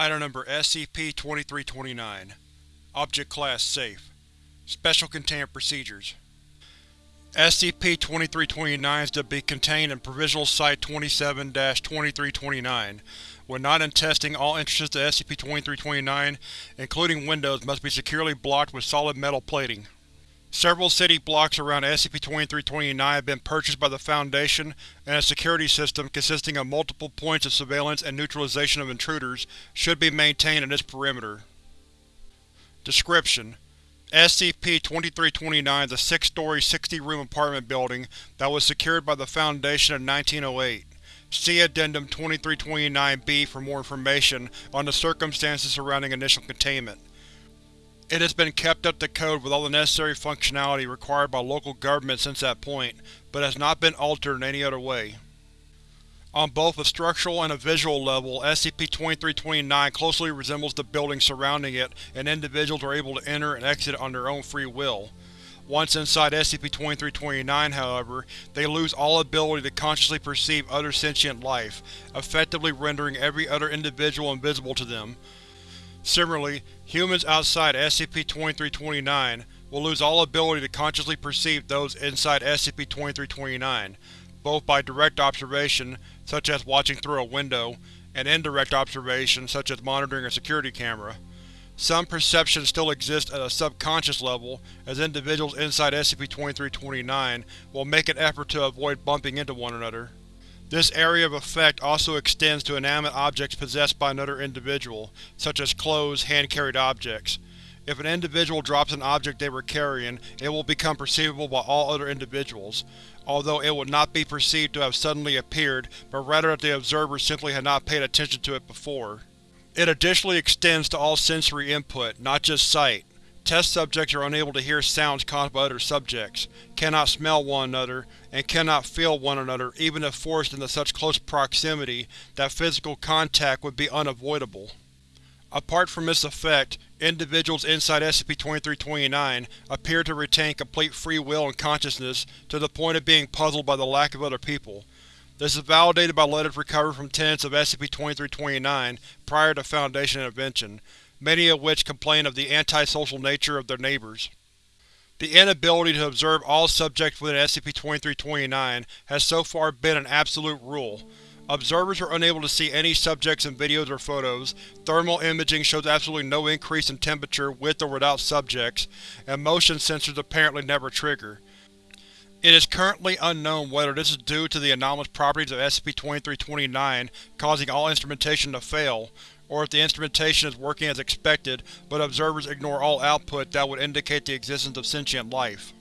Item Number SCP-2329 Object Class Safe Special Containment Procedures SCP-2329 is to be contained in Provisional Site-27-2329. When not in testing, all entrances to SCP-2329, including windows, must be securely blocked with solid metal plating. Several city blocks around SCP-2329 have been purchased by the Foundation, and a security system consisting of multiple points of surveillance and neutralization of intruders should be maintained in its perimeter. Description: SCP-2329 is a six-story, 60-room apartment building that was secured by the Foundation in 1908. See Addendum 2329-B for more information on the circumstances surrounding initial containment. It has been kept up to code with all the necessary functionality required by local government since that point, but has not been altered in any other way. On both a structural and a visual level, SCP-2329 closely resembles the building surrounding it and individuals are able to enter and exit on their own free will. Once inside SCP-2329, however, they lose all ability to consciously perceive other sentient life, effectively rendering every other individual invisible to them. Similarly, humans outside SCP-2329 will lose all ability to consciously perceive those inside SCP-2329, both by direct observation, such as watching through a window, and indirect observation, such as monitoring a security camera. Some perception still exists at a subconscious level, as individuals inside SCP-2329 will make an effort to avoid bumping into one another. This area of effect also extends to inanimate objects possessed by another individual, such as clothes, hand-carried objects. If an individual drops an object they were carrying, it will become perceivable by all other individuals, although it would not be perceived to have suddenly appeared, but rather that the observer simply had not paid attention to it before. It additionally extends to all sensory input, not just sight. Test subjects are unable to hear sounds caused by other subjects, cannot smell one another, and cannot feel one another even if forced into such close proximity that physical contact would be unavoidable. Apart from this effect, individuals inside SCP-2329 appear to retain complete free will and consciousness to the point of being puzzled by the lack of other people. This is validated by letters recovered from tenants of SCP-2329 prior to Foundation intervention, many of which complain of the antisocial nature of their neighbors. The inability to observe all subjects within SCP-2329 has so far been an absolute rule. Observers are unable to see any subjects in videos or photos, thermal imaging shows absolutely no increase in temperature with or without subjects, and motion sensors apparently never trigger. It is currently unknown whether this is due to the anomalous properties of SCP-2329 causing all instrumentation to fail, or if the instrumentation is working as expected, but observers ignore all output that would indicate the existence of sentient life.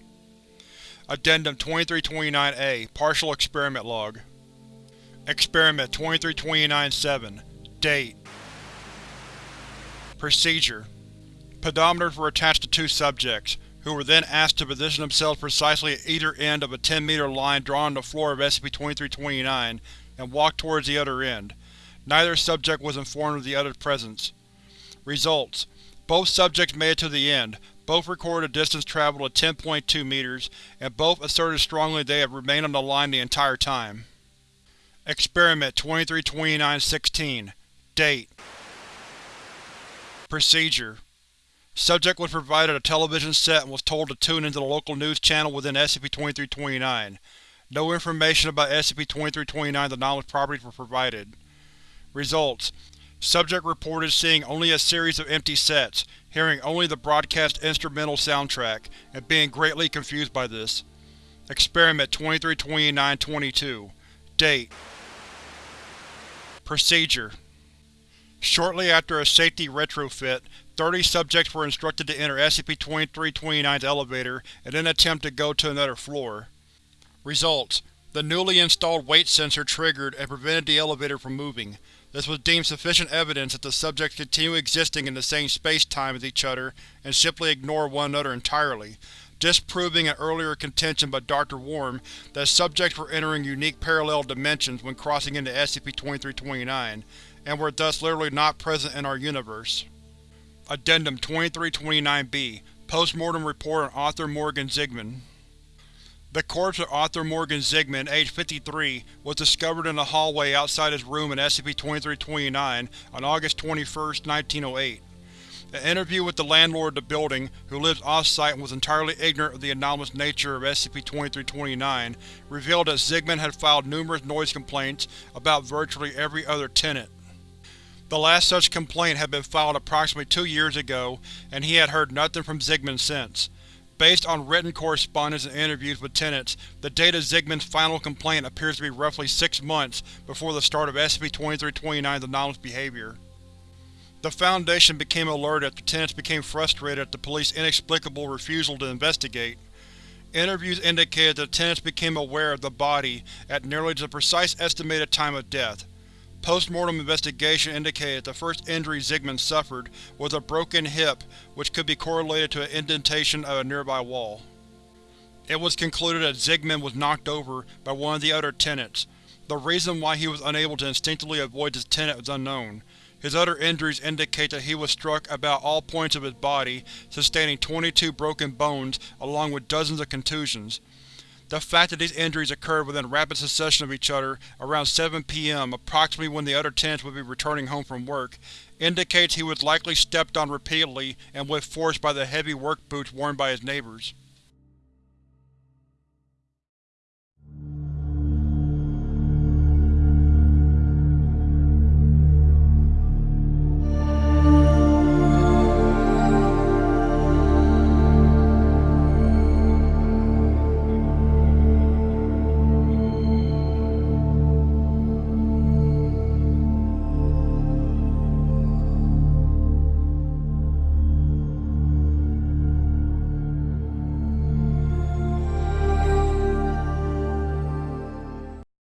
Addendum 2329-A Partial Experiment Log Experiment 2329-7 Date Procedure Pedometers were attached to two subjects, who were then asked to position themselves precisely at either end of a 10-meter line drawn on the floor of SCP-2329 and walk towards the other end. Neither subject was informed of the other's presence. Results: Both subjects made it to the end, both recorded a distance traveled of 10.2 meters, and both asserted strongly they have remained on the line the entire time. Experiment 2329-16 Date Procedure Subject was provided a television set and was told to tune into the local news channel within SCP-2329. No information about SCP-2329's anomalous properties were provided. Results: Subject reported seeing only a series of empty sets, hearing only the broadcast instrumental soundtrack, and being greatly confused by this. Experiment 2329-22 Date Procedure Shortly after a safety retrofit, 30 subjects were instructed to enter SCP-2329's elevator and then attempt to go to another floor. Results: The newly installed weight sensor triggered and prevented the elevator from moving. This was deemed sufficient evidence that the subjects continue existing in the same space-time as each other and simply ignore one another entirely, disproving an earlier contention by Dr. Worm that subjects were entering unique parallel dimensions when crossing into SCP-2329, and were thus literally not present in our universe. Addendum 2329-B Postmortem Report on Arthur Morgan Zigman The corpse of Arthur Morgan Zigman, age 53, was discovered in the hallway outside his room in SCP-2329 on August 21, 1908. An interview with the landlord of the building, who lives off-site and was entirely ignorant of the anomalous nature of SCP-2329, revealed that Zigman had filed numerous noise complaints about virtually every other tenant. The last such complaint had been filed approximately two years ago, and he had heard nothing from Zigman since. Based on written correspondence and interviews with tenants, the date of Zigman's final complaint appears to be roughly six months before the start of SCP-2329's anomalous behavior. The Foundation became alerted after tenants became frustrated at the police's inexplicable refusal to investigate. Interviews indicated that tenants became aware of the body at nearly the precise estimated time of death. Post-mortem investigation indicated the first injury Zigman suffered was a broken hip which could be correlated to an indentation of a nearby wall. It was concluded that Zigman was knocked over by one of the other tenants. The reason why he was unable to instinctively avoid this tenant is unknown. His other injuries indicate that he was struck about all points of his body, sustaining 22 broken bones along with dozens of contusions. The fact that these injuries occurred within rapid succession of each other around 7 p.m., approximately when the other tenants would be returning home from work, indicates he was likely stepped on repeatedly and with force by the heavy work boots worn by his neighbors.